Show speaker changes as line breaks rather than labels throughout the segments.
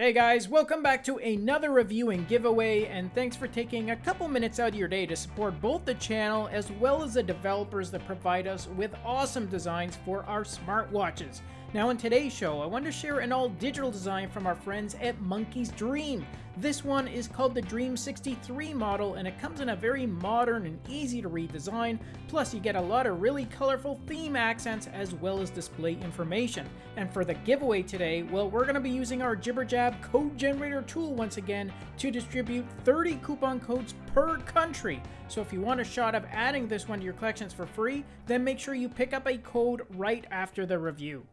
Hey guys, welcome back to another review and giveaway, and thanks for taking a couple minutes out of your day to support both the channel as well as the developers that provide us with awesome designs for our smartwatches. Now in today's show, I want to share an all-digital design from our friends at Monkey's Dream. This one is called the Dream 63 model and it comes in a very modern and easy to read design, plus you get a lot of really colorful theme accents as well as display information. And for the giveaway today, well we're going to be using our Code generator tool once again to distribute 30 coupon codes per country. So if you want a shot of adding this one to your collections for free, then make sure you pick up a code right after the review.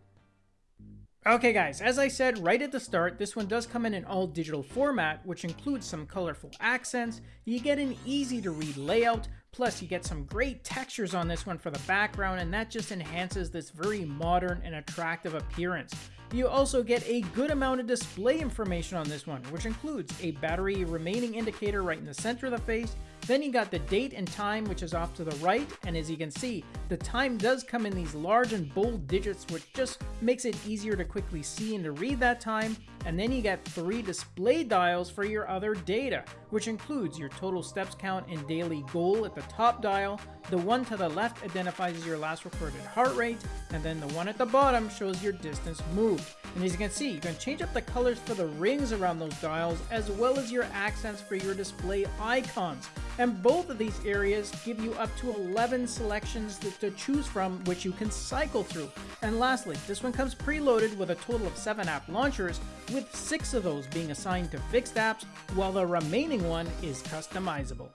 Okay guys, as I said right at the start, this one does come in an all digital format, which includes some colorful accents, you get an easy to read layout, plus you get some great textures on this one for the background and that just enhances this very modern and attractive appearance. You also get a good amount of display information on this one, which includes a battery remaining indicator right in the center of the face, then you got the date and time, which is off to the right, and as you can see, the time does come in these large and bold digits, which just makes it easier to quickly see and to read that time, and then you get three display dials for your other data, which includes your total steps count and daily goal at the top dial, the one to the left identifies your last recorded heart rate, and then the one at the bottom shows your distance moved. And as you can see, you can change up the colors for the rings around those dials, as well as your accents for your display icons. And both of these areas give you up to 11 selections to choose from, which you can cycle through. And lastly, this one comes preloaded with a total of 7 app launchers, with 6 of those being assigned to fixed apps, while the remaining one is customizable.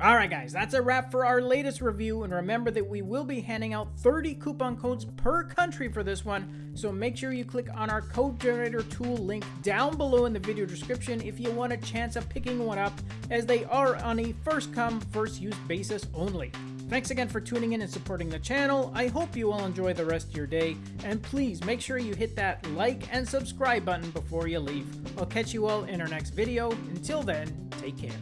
Alright guys, that's a wrap for our latest review, and remember that we will be handing out 30 coupon codes per country for this one, so make sure you click on our code generator tool link down below in the video description if you want a chance of picking one up, as they are on a first come, first use basis only. Thanks again for tuning in and supporting the channel. I hope you all enjoy the rest of your day, and please make sure you hit that like and subscribe button before you leave. I'll catch you all in our next video. Until then, take care.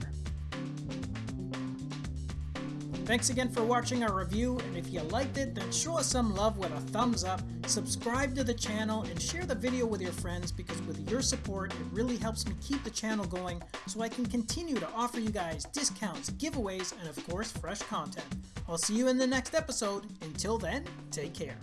Thanks again for watching our review, and if you liked it, then show us some love with a thumbs up, subscribe to the channel, and share the video with your friends because with your support, it really helps me keep the channel going so I can continue to offer you guys discounts, giveaways, and of course, fresh content. I'll see you in the next episode. Until then, take care.